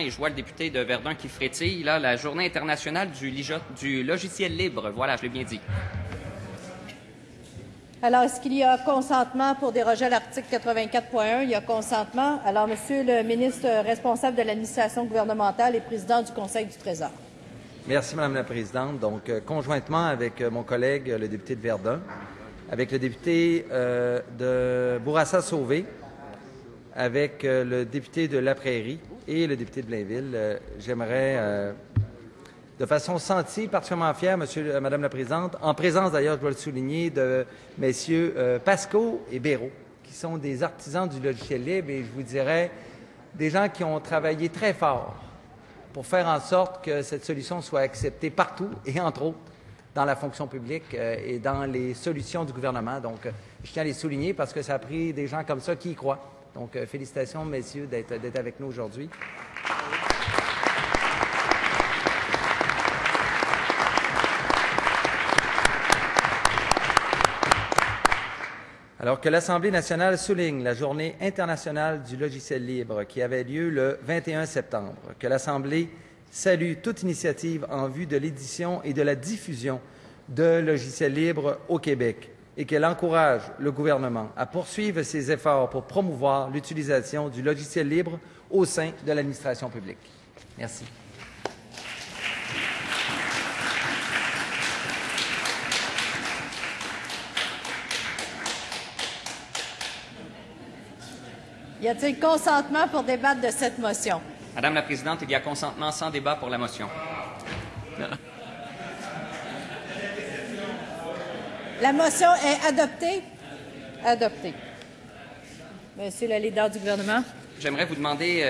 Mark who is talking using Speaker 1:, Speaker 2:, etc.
Speaker 1: Et je vois le député de Verdun qui frétille, là, la journée internationale du, logiciel libre. Voilà, je l'ai bien dit.
Speaker 2: Alors, est-ce qu'il y a consentement pour déroger à l'article 84.1? Il y a consentement. Alors, Monsieur le ministre responsable de l'administration gouvernementale et président du Conseil du Trésor.
Speaker 3: Merci, Madame la Présidente. Donc, euh, conjointement avec euh, mon collègue, le député de Verdun, avec le député euh, de Bourassa-Sauvé, avec euh, le député de La Prairie et le député de Blainville, euh, j'aimerais, euh, de façon sentie, particulièrement fière, Monsieur, Madame la Présidente, en présence d'ailleurs, je dois le souligner, de messieurs Pasco et Béraud, qui sont des artisans du logiciel libre et je vous dirais des gens qui ont travaillé très fort pour faire en sorte que cette solution soit acceptée partout et entre autres dans la fonction publique et dans les solutions du gouvernement. Donc, je tiens à les souligner parce que ça a pris des gens comme ça qui y croient. Donc, euh, félicitations, messieurs, d'être d'être avec nous aujourd'hui. Alors que l'Assemblée nationale souligne la Journée internationale du logiciel libre qui avait lieu le 21 septembre, que l'Assemblée salue toute initiative en vue de l'édition et de la diffusion de logiciels libres au Québec et qu'elle encourage le gouvernement à poursuivre ses efforts pour promouvoir l'utilisation du logiciel libre au sein de l'administration publique. Merci.
Speaker 2: Y a-t-il consentement pour débattre de cette motion?
Speaker 1: Madame la Présidente, il y a consentement sans débat pour la motion.
Speaker 2: La motion est adoptée? Adoptée. Monsieur le leader du gouvernement.
Speaker 1: J'aimerais vous demander